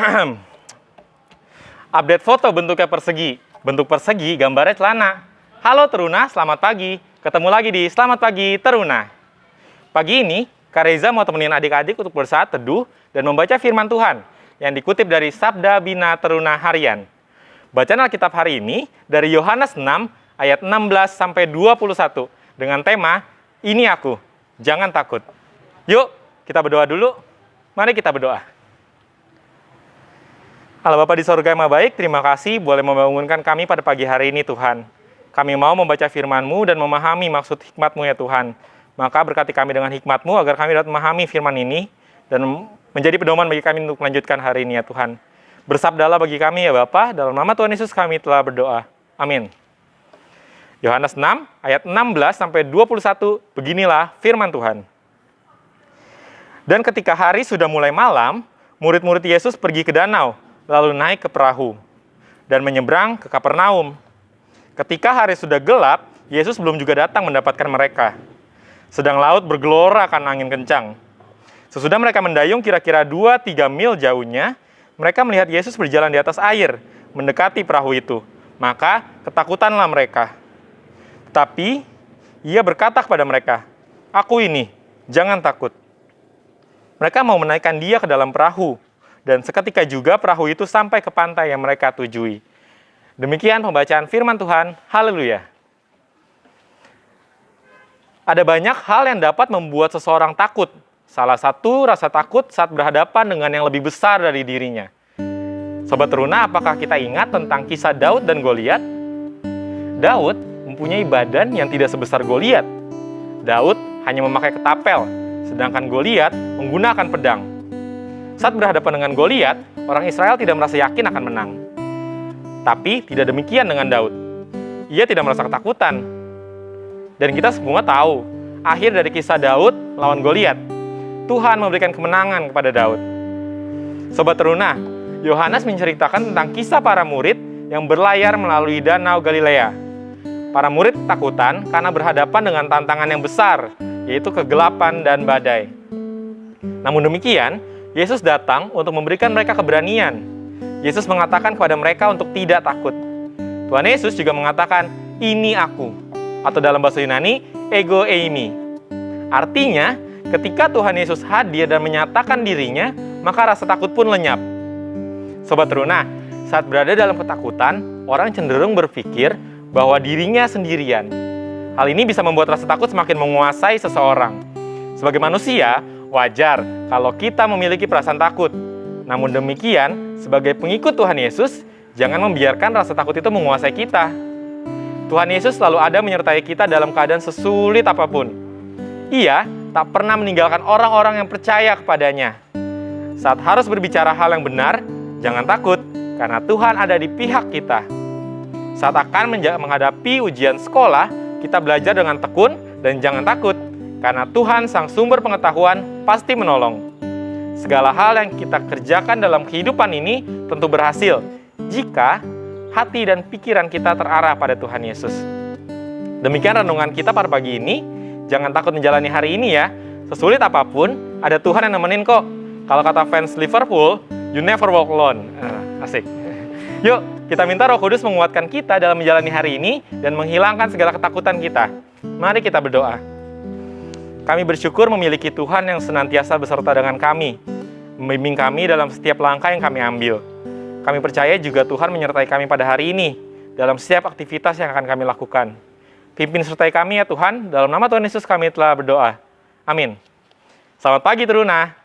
Update foto bentuknya persegi. Bentuk persegi, gambarnya celana. Halo Teruna, selamat pagi. Ketemu lagi di Selamat Pagi Teruna. Pagi ini, Kak Reza mau temenin adik-adik untuk bersaat teduh dan membaca firman Tuhan yang dikutip dari Sabda Bina Teruna Harian. Bacaan Alkitab hari ini dari Yohanes 6 ayat 16 sampai 21 dengan tema Ini aku, jangan takut. Yuk, kita berdoa dulu. Mari kita berdoa. Allah Bapa di sorga yang baik, terima kasih boleh membangunkan kami pada pagi hari ini Tuhan. Kami mau membaca firman-Mu dan memahami maksud hikmat-Mu ya Tuhan. Maka berkati kami dengan hikmat-Mu agar kami dapat memahami firman ini dan menjadi pedoman bagi kami untuk melanjutkan hari ini ya Tuhan. Bersabdalah bagi kami ya Bapa, dalam nama Tuhan Yesus kami telah berdoa. Amin. Yohanes 6 ayat 16 sampai 21 beginilah firman Tuhan. Dan ketika hari sudah mulai malam, murid-murid Yesus pergi ke danau lalu naik ke perahu dan menyeberang ke Kapernaum. Ketika hari sudah gelap, Yesus belum juga datang mendapatkan mereka. Sedang laut bergelora akan angin kencang. Sesudah mereka mendayung kira-kira 2-3 mil jauhnya, mereka melihat Yesus berjalan di atas air, mendekati perahu itu. Maka ketakutanlah mereka. Tapi ia berkata kepada mereka, Aku ini, jangan takut. Mereka mau menaikkan dia ke dalam perahu, dan seketika juga perahu itu sampai ke pantai yang mereka tujui. Demikian pembacaan firman Tuhan. Haleluya. Ada banyak hal yang dapat membuat seseorang takut. Salah satu rasa takut saat berhadapan dengan yang lebih besar dari dirinya. Sobat Teruna, apakah kita ingat tentang kisah Daud dan Goliat? Daud mempunyai badan yang tidak sebesar Goliat. Daud hanya memakai ketapel, sedangkan Goliat menggunakan pedang. Saat berhadapan dengan Goliat, orang Israel tidak merasa yakin akan menang. Tapi tidak demikian dengan Daud. Ia tidak merasa ketakutan. Dan kita semua tahu, akhir dari kisah Daud lawan Goliat, Tuhan memberikan kemenangan kepada Daud. Sobat Teruna, Yohanes menceritakan tentang kisah para murid yang berlayar melalui Danau Galilea. Para murid takutan karena berhadapan dengan tantangan yang besar, yaitu kegelapan dan badai. Namun demikian, Yesus datang untuk memberikan mereka keberanian. Yesus mengatakan kepada mereka untuk tidak takut. Tuhan Yesus juga mengatakan, ini aku. Atau dalam bahasa Yunani, ego eimi. Artinya, ketika Tuhan Yesus hadir dan menyatakan dirinya, maka rasa takut pun lenyap. Sobat Teruna, saat berada dalam ketakutan, orang cenderung berpikir bahwa dirinya sendirian. Hal ini bisa membuat rasa takut semakin menguasai seseorang. Sebagai manusia, Wajar kalau kita memiliki perasaan takut. Namun demikian, sebagai pengikut Tuhan Yesus, jangan membiarkan rasa takut itu menguasai kita. Tuhan Yesus selalu ada menyertai kita dalam keadaan sesulit apa pun. Ia tak pernah meninggalkan orang-orang yang percaya kepadanya. Saat harus berbicara hal yang benar, jangan takut, karena Tuhan ada di pihak kita. Saat akan menghadapi ujian sekolah, kita belajar dengan tekun dan jangan takut, karena Tuhan sang sumber pengetahuan pasti menolong. Segala hal yang kita kerjakan dalam kehidupan ini tentu berhasil jika hati dan pikiran kita terarah pada Tuhan Yesus. Demikian renungan kita pada pagi ini. Jangan takut menjalani hari ini ya. Sesulit apa pun, ada Tuhan yang nemenin kok. Kalau kata fans Liverpool, you never walk alone. Uh, asik. Yuk, kita minta roh kudus menguatkan kita dalam menjalani hari ini dan menghilangkan segala ketakutan kita. Mari kita berdoa. Kami bersyukur memiliki Tuhan yang senantiasa beserta dengan kami, membimbing kami dalam setiap langkah yang kami ambil. Kami percaya juga Tuhan menyertai kami pada hari ini, dalam setiap aktivitas yang akan kami lakukan. Pimpin sertai kami ya Tuhan, dalam nama Tuhan Yesus kami telah berdoa. Amin. Selamat pagi Teruna.